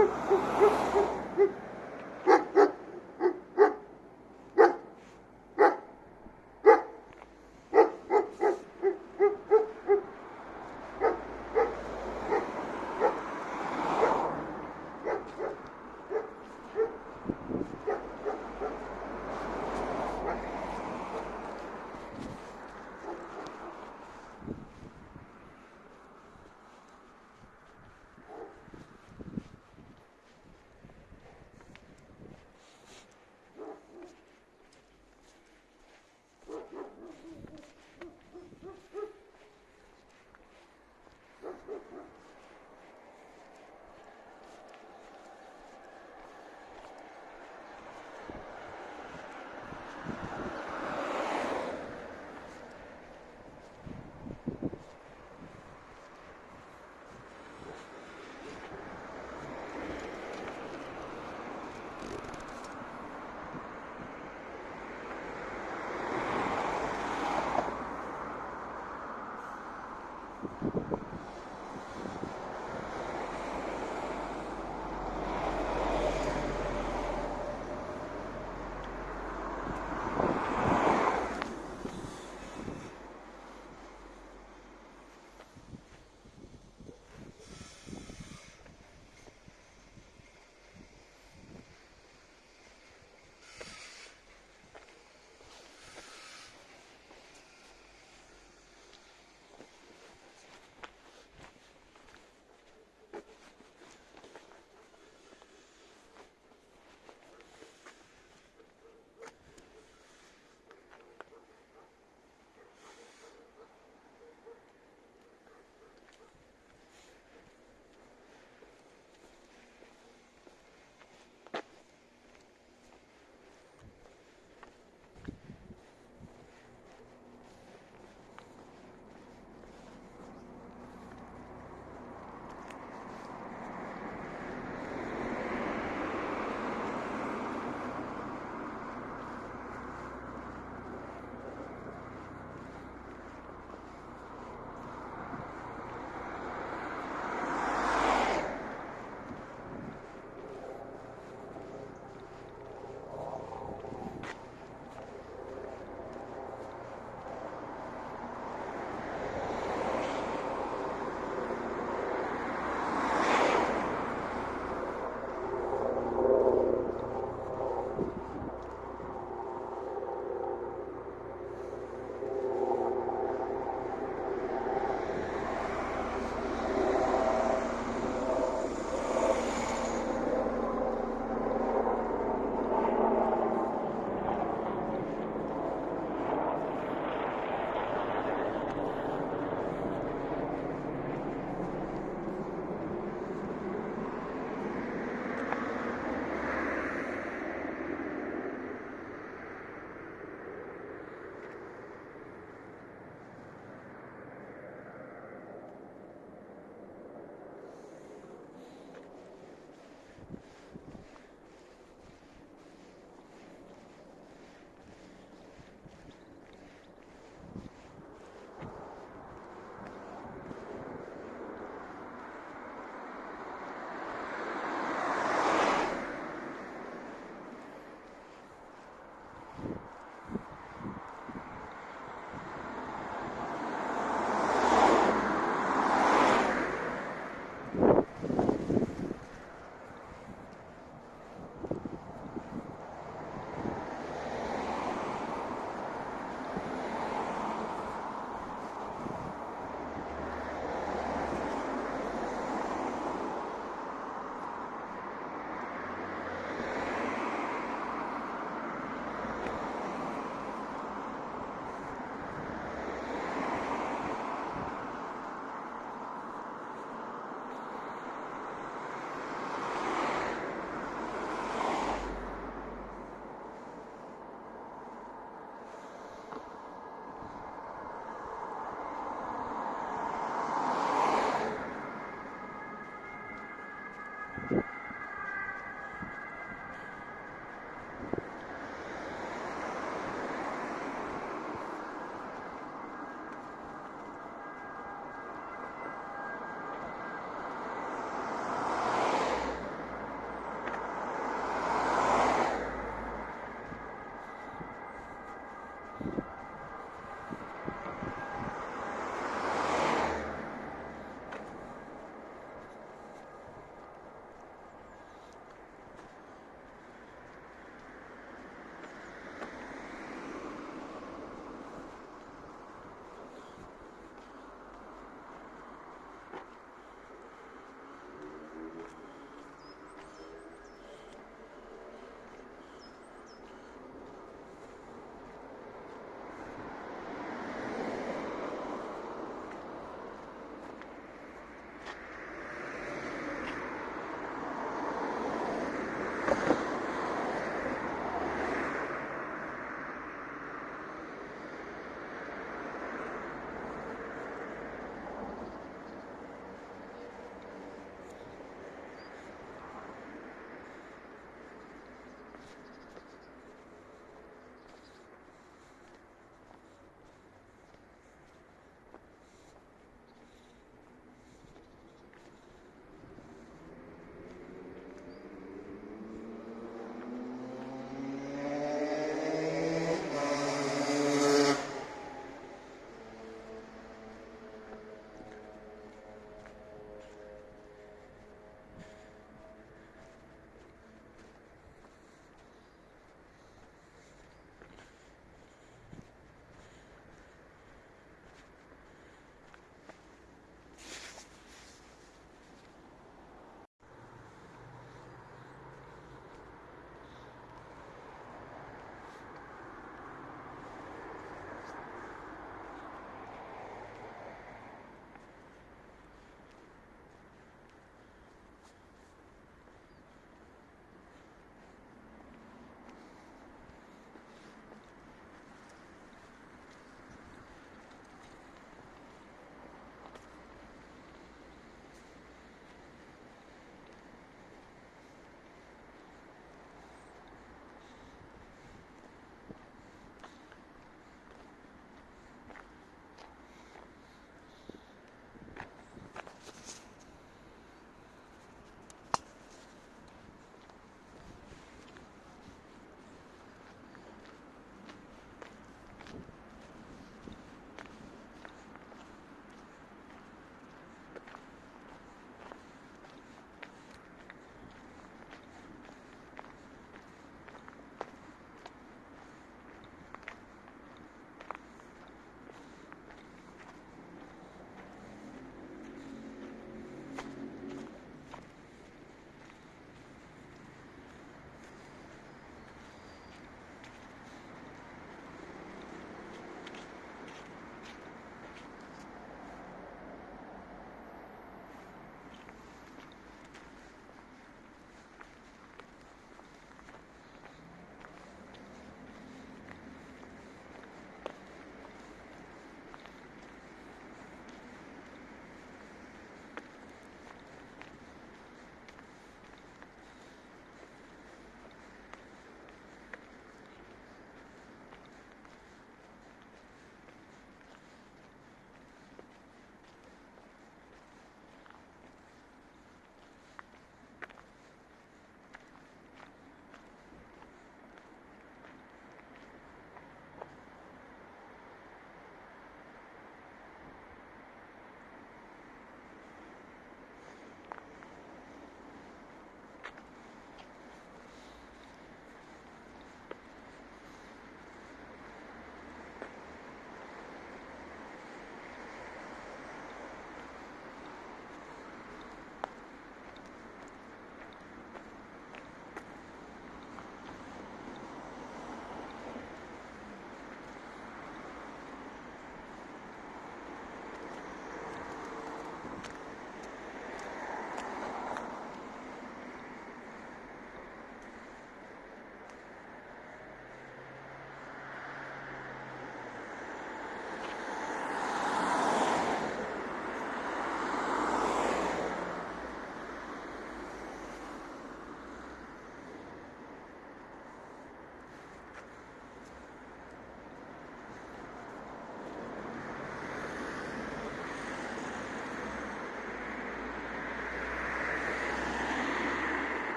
Ha ha ha ha!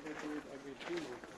Every, every two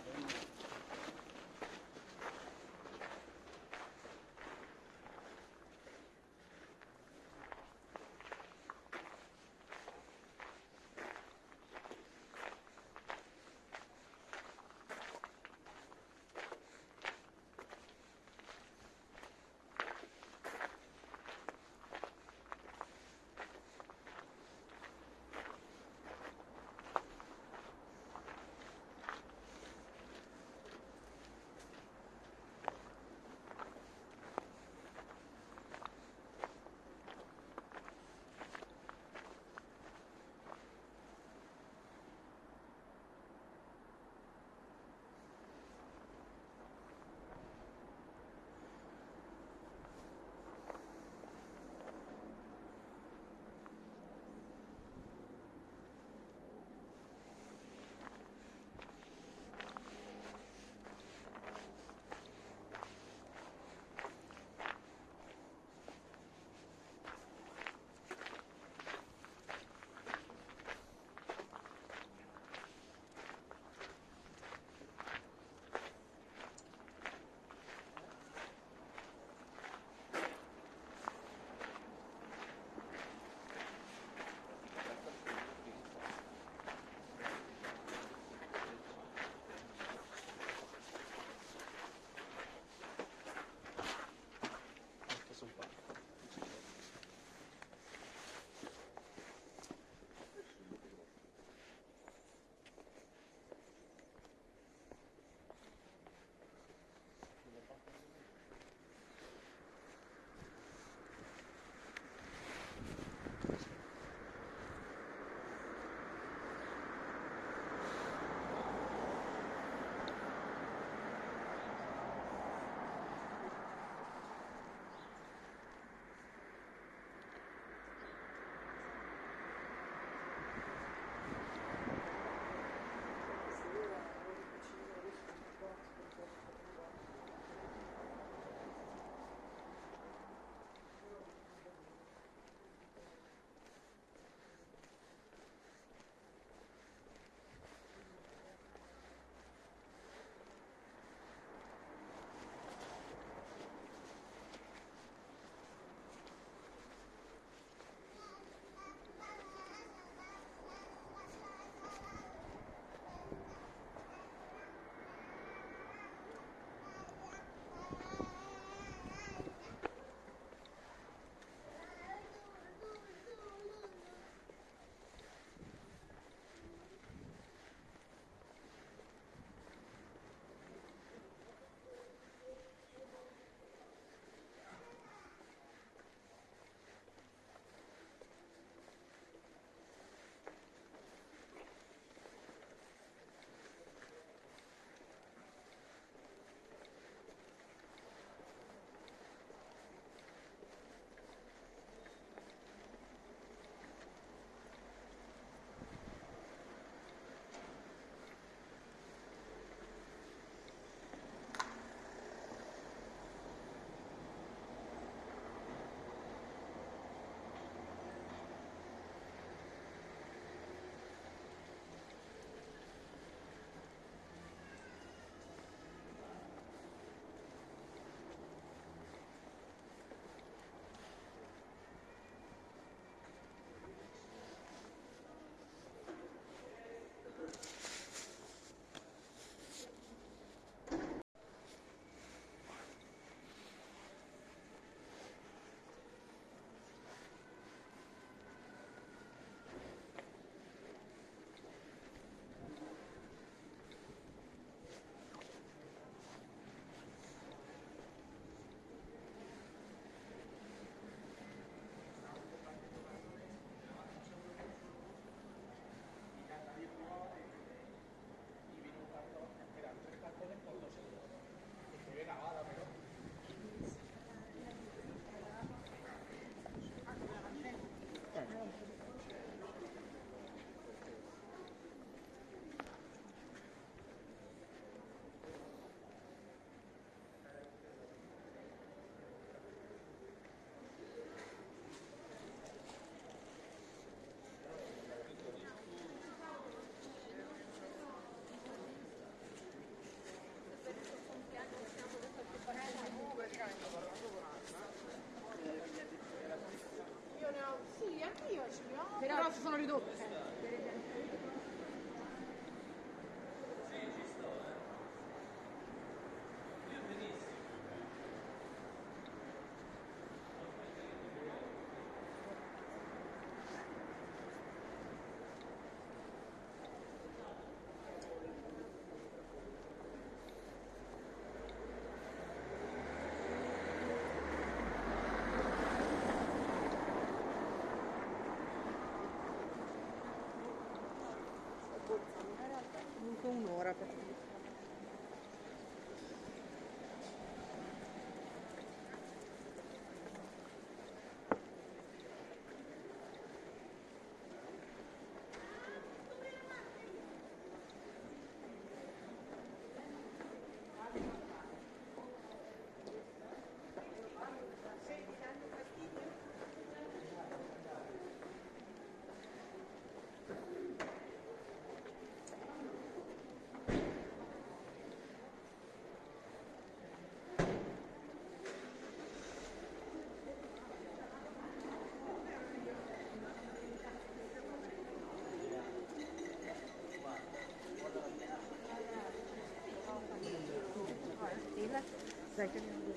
在这。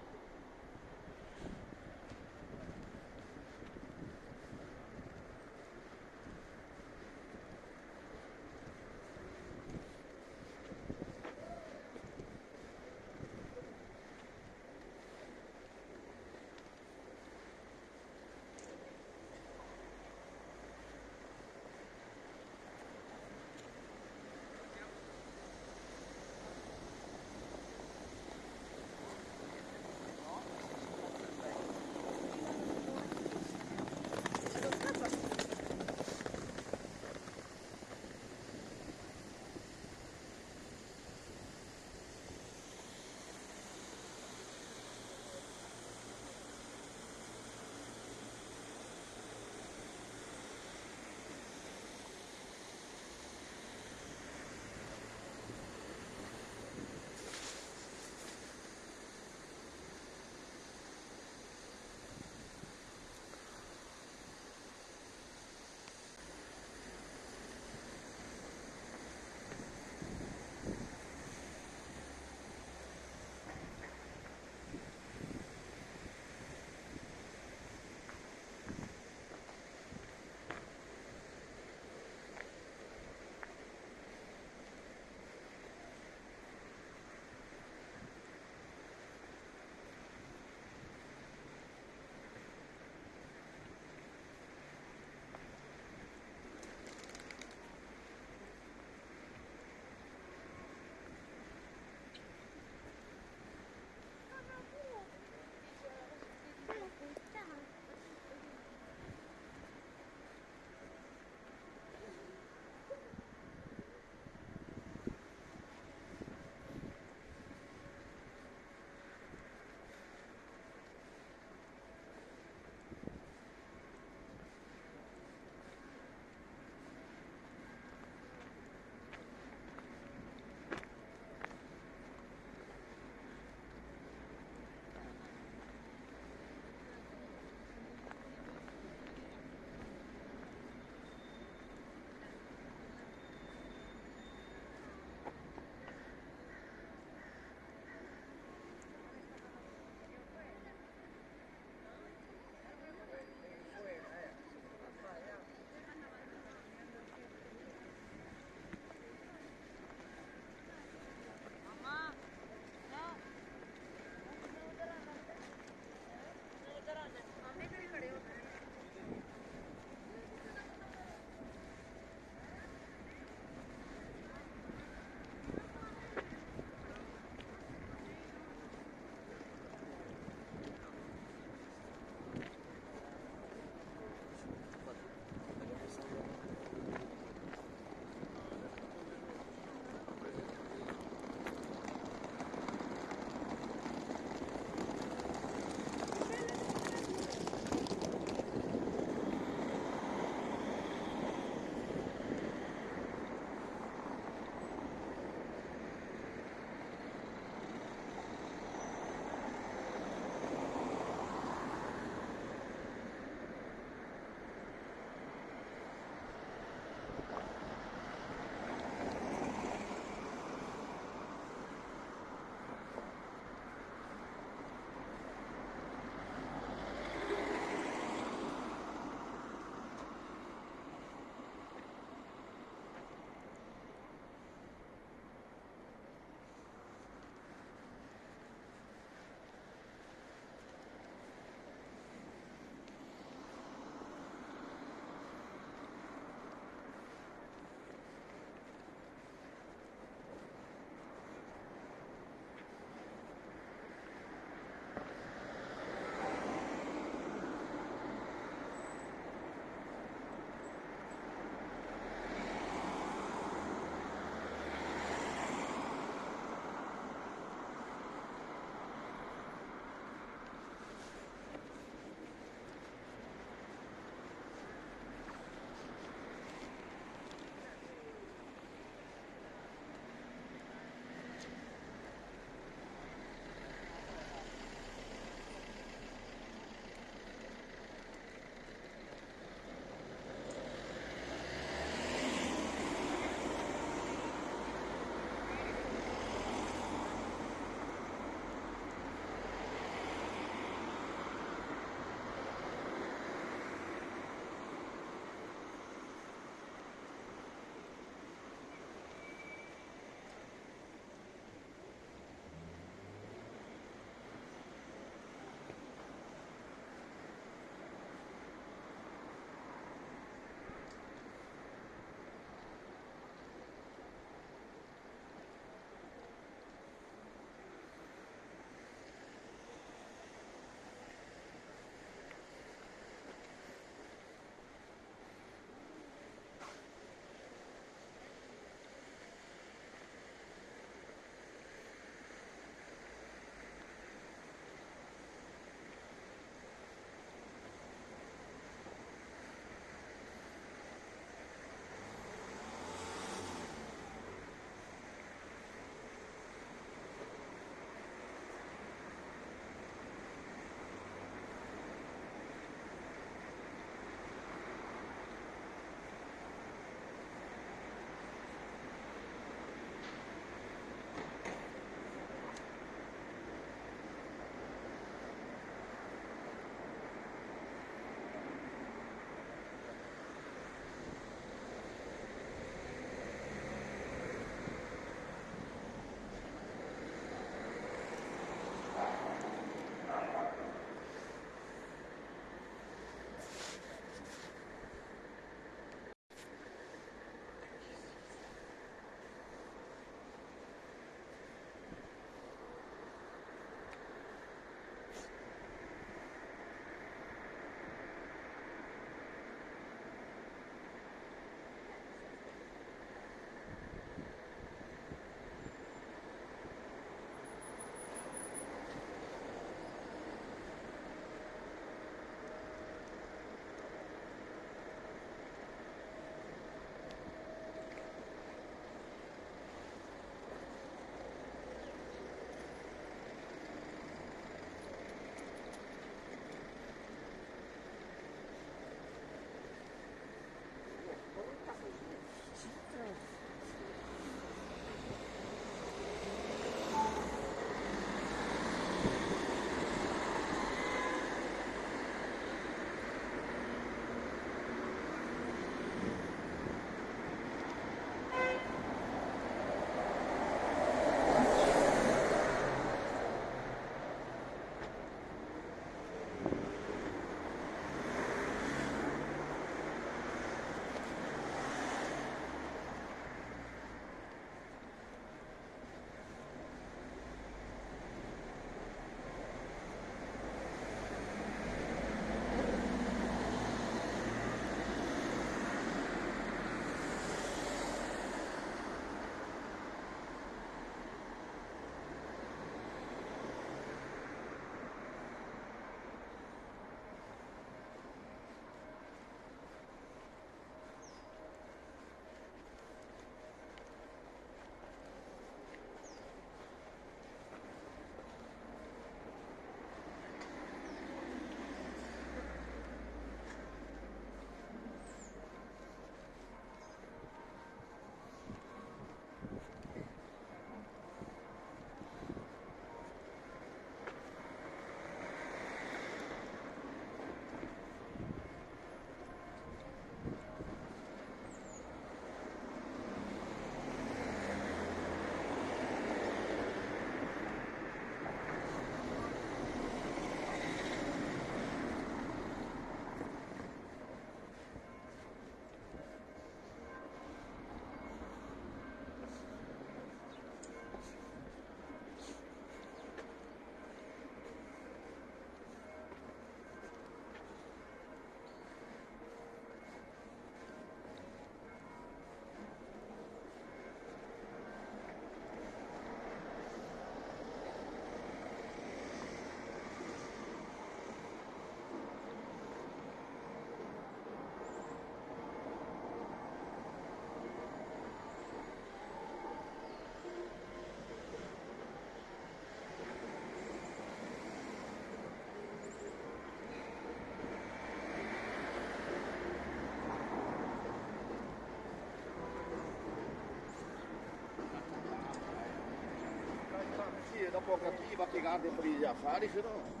para pegar a de fariz, não.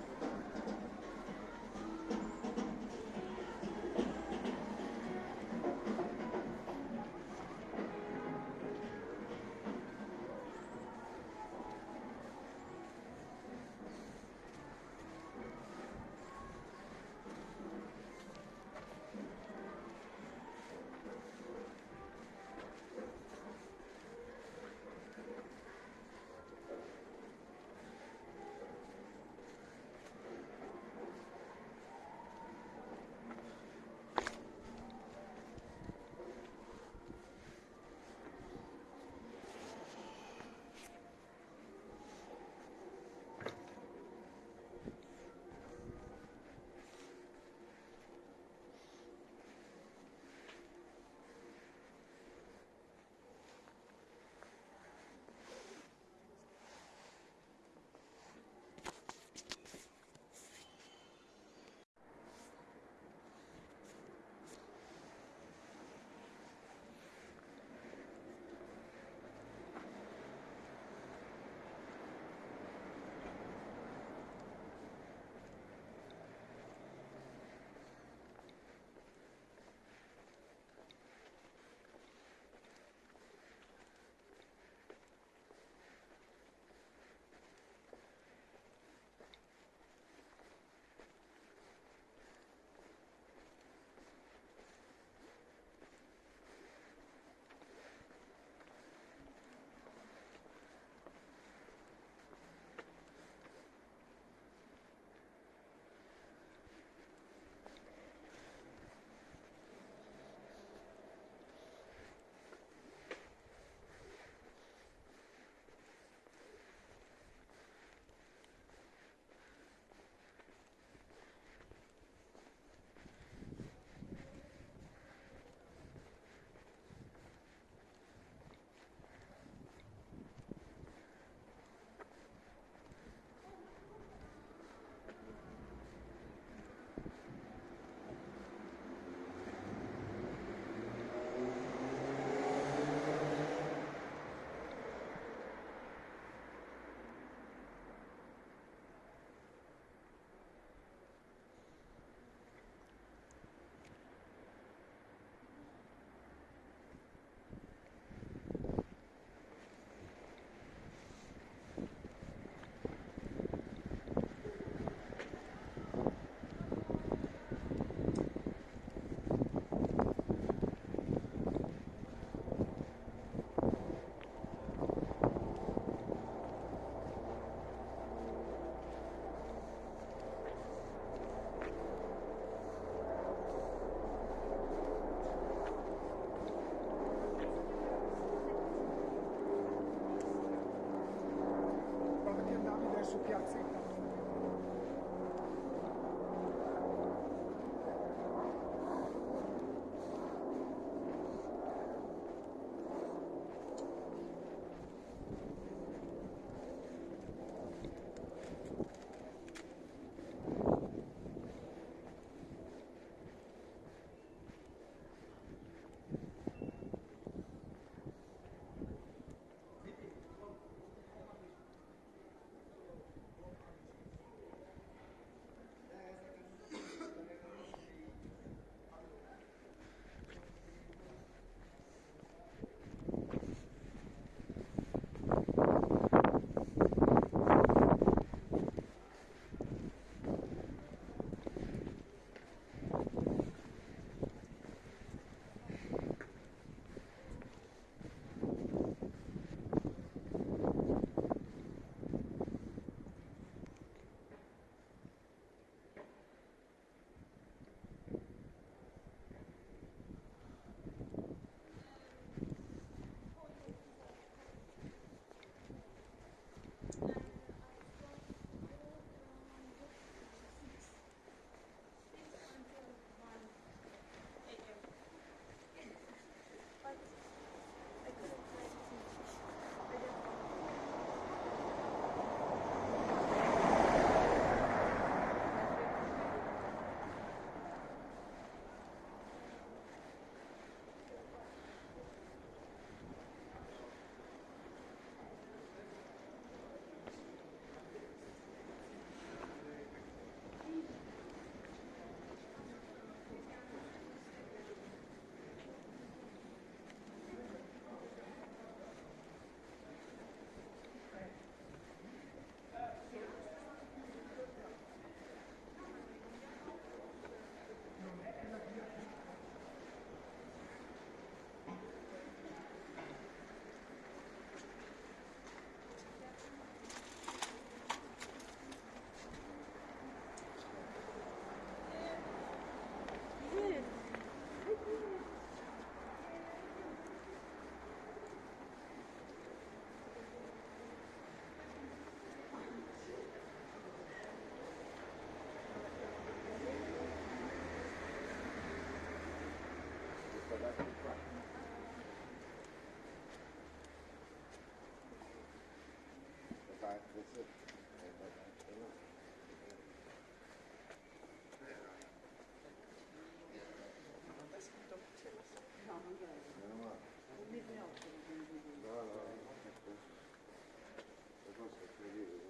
Le cose è incredibile.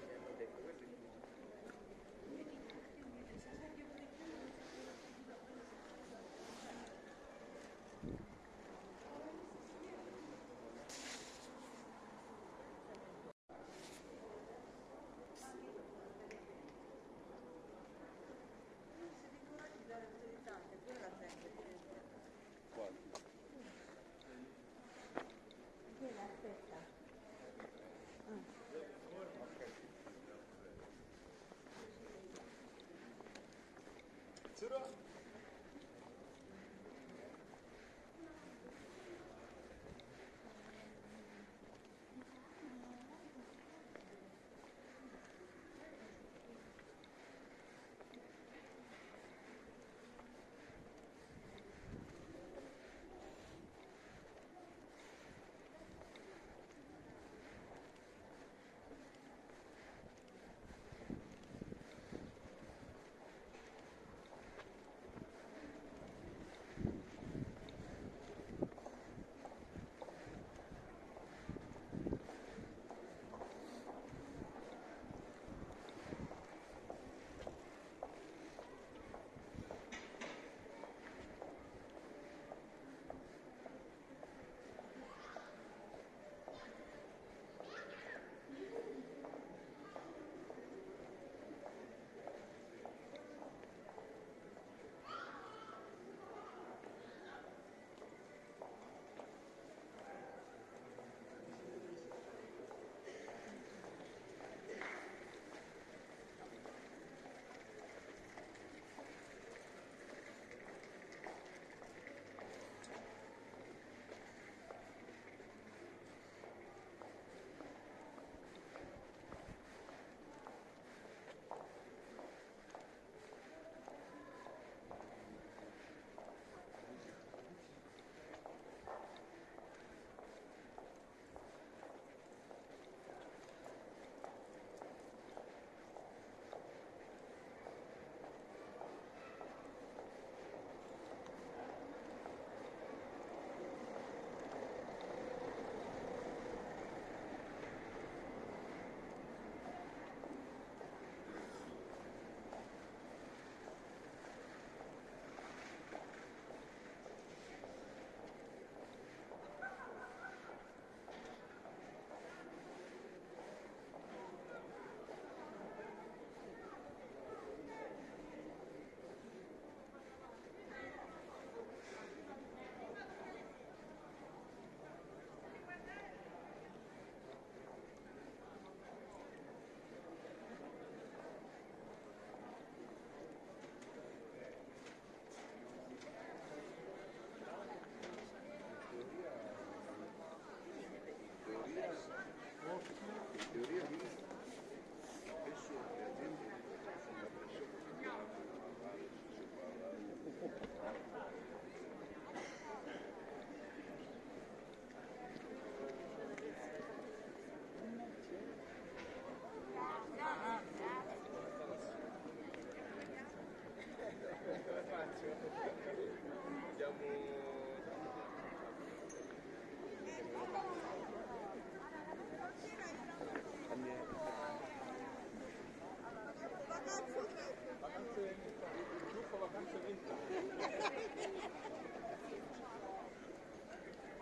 Zero.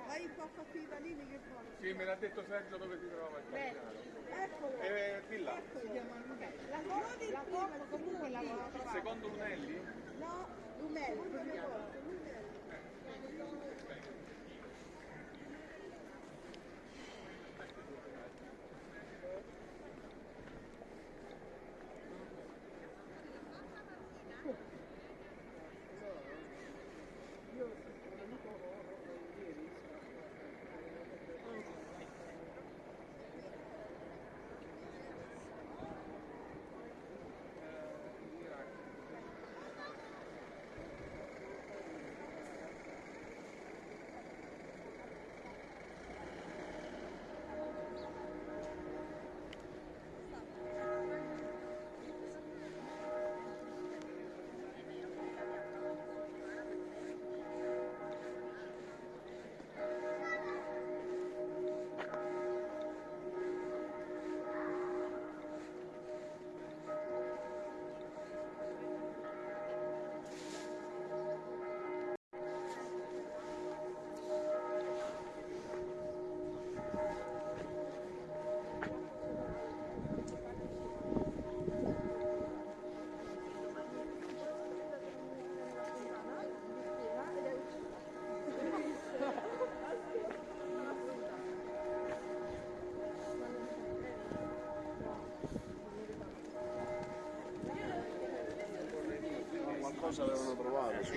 Vai un po' qui da lì che vuole. Sì, me l'ha detto Sergio dove si trova il capitano. Eccolo. Eh, di là, Lunelli. La Coppa, la Coppa comunque la secondo Lunelli? No, Lunelli. prima volta, cosa avevano trovato? Su.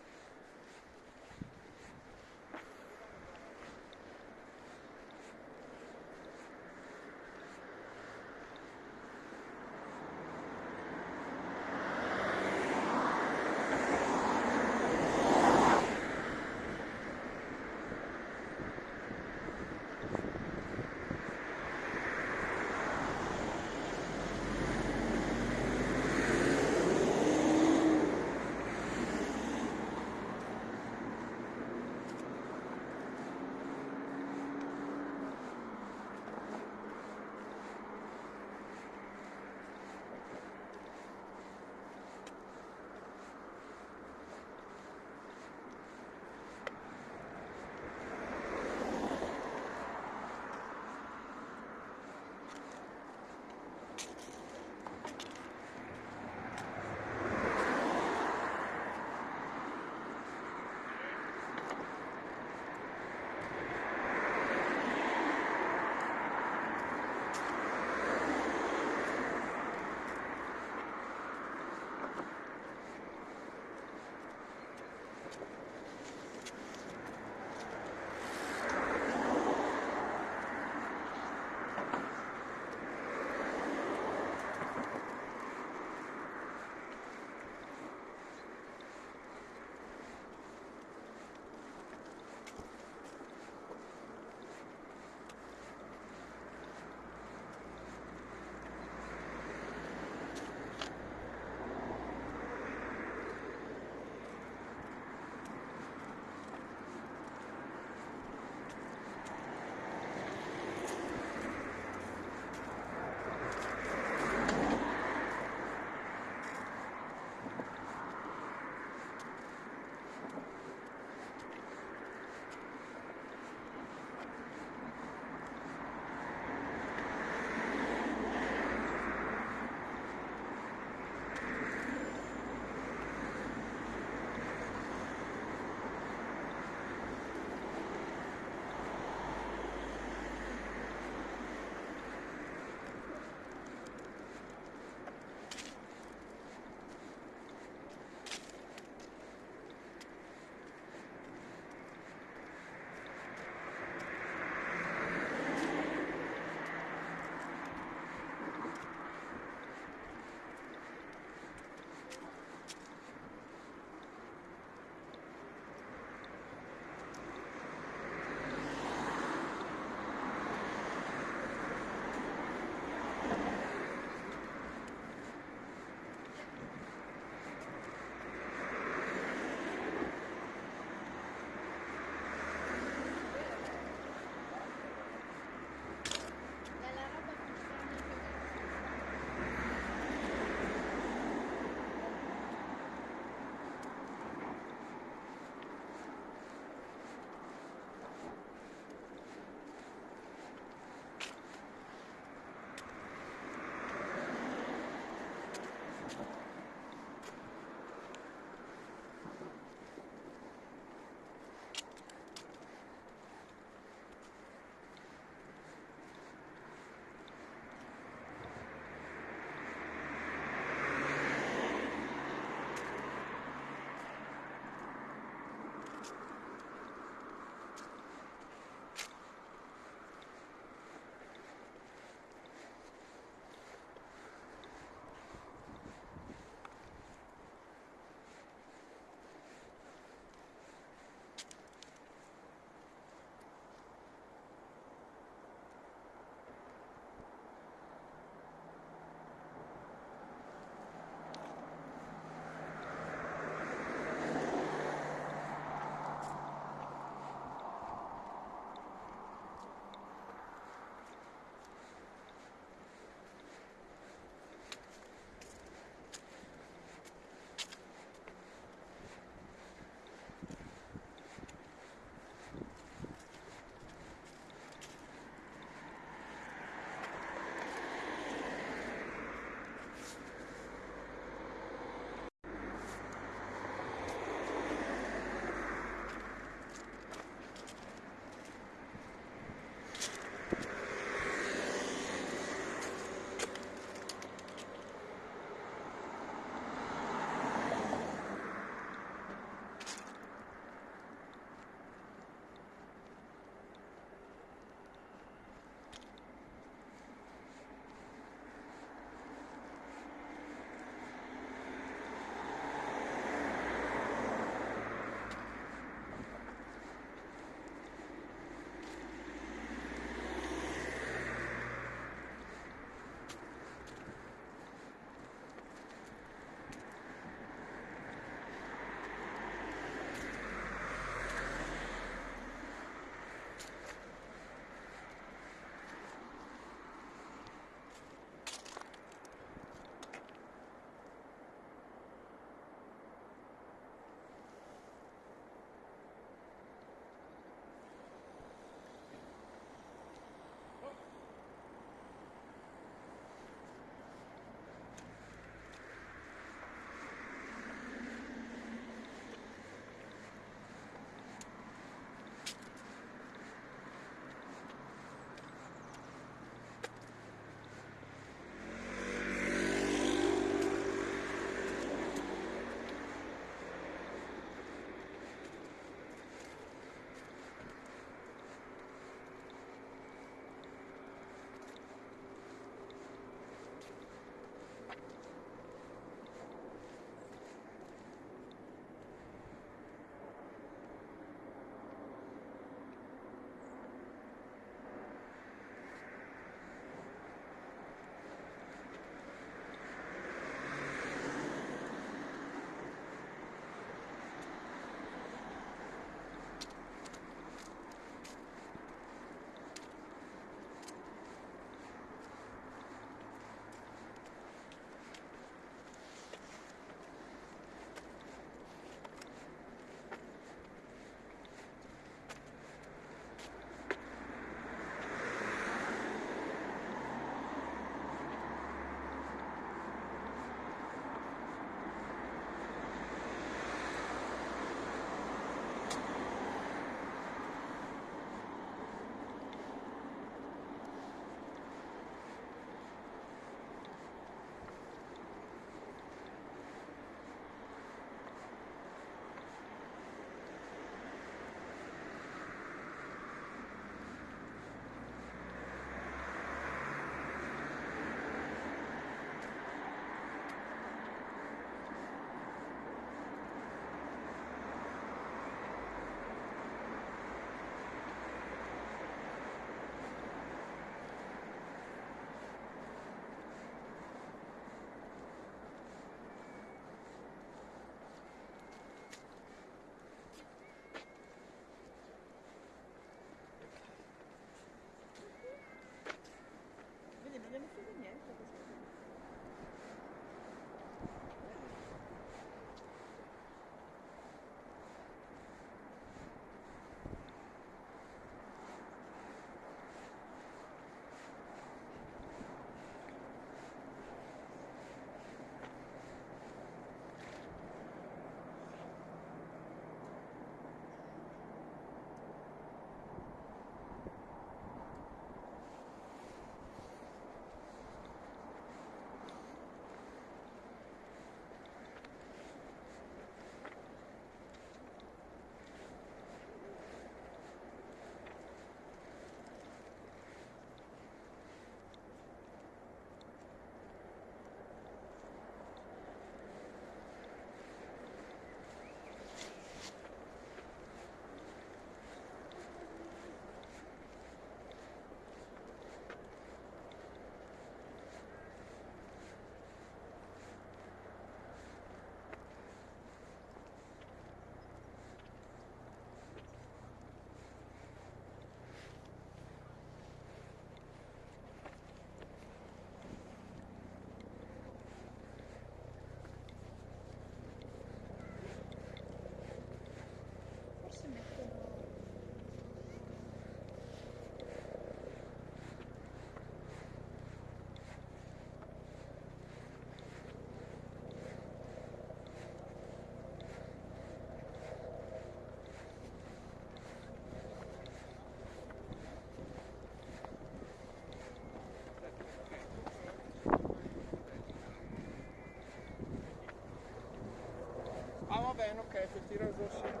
Ok, retira os ossinhos.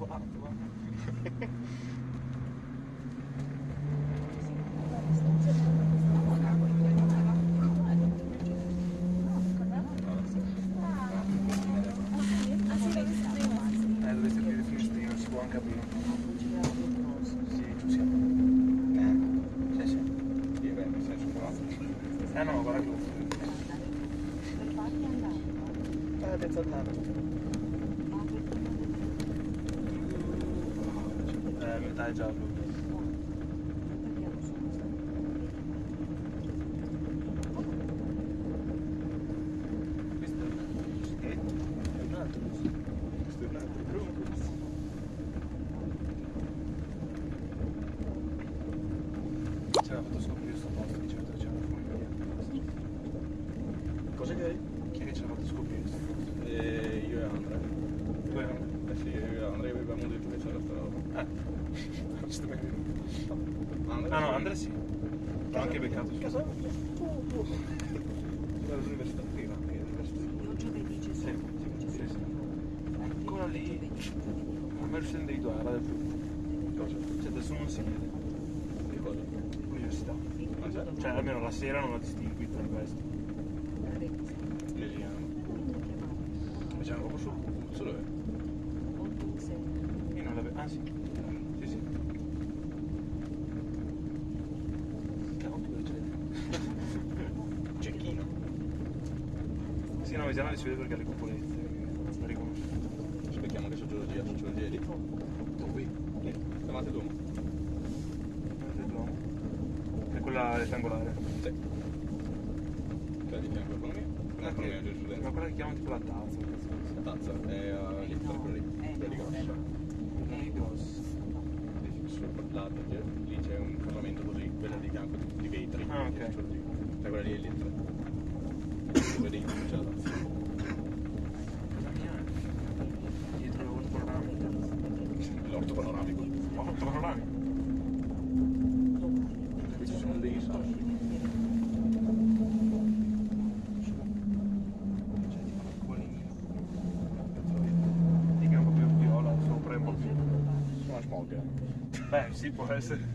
ハハハハ。Eh, metà è Andrea sì. L'ho anche beccato. Casa? All'università prima. Sì, sì, sì, sì. Ancora lì. A me il individuale era del tutto. Cosa? Cioè adesso non si vede. Che cosa? L'università. C'è? Cioè almeno la sera non ho distinguito di questo. Lesiano. Ma c'era proprio sul puzzo dove? Io non l'avevo. Ah. Sì, sì. Cavolo, dove c'è? Cecchino. No, Vesiano si vede perché ha le cupolette. La riconosco. Ci becchiamo anche sociologia, sociologia è lì. Qui. Lì. Davanti Duomo. Vedete il Duomo? È quella rettangolare. Sì. Quella di fianco all'economia. Quella L'economia che, giurisprudenza. ma quella che chiamano tipo la tazza. La tazza è uh, lì, tra quella lì. Quella di grossa. È grossa. Lì sul lato, lì c'è un casamento così, quella di fianco di vetri. Ah, ok. Cioè quella lì è lì. Dove dentro c'è la tazza. Cosa mia è? Dietro l'orto panoramico. L'orto panoramico. Orto panoramico? Qui ci sono dei sassi. C'è tipo una cuolina. Dica un po'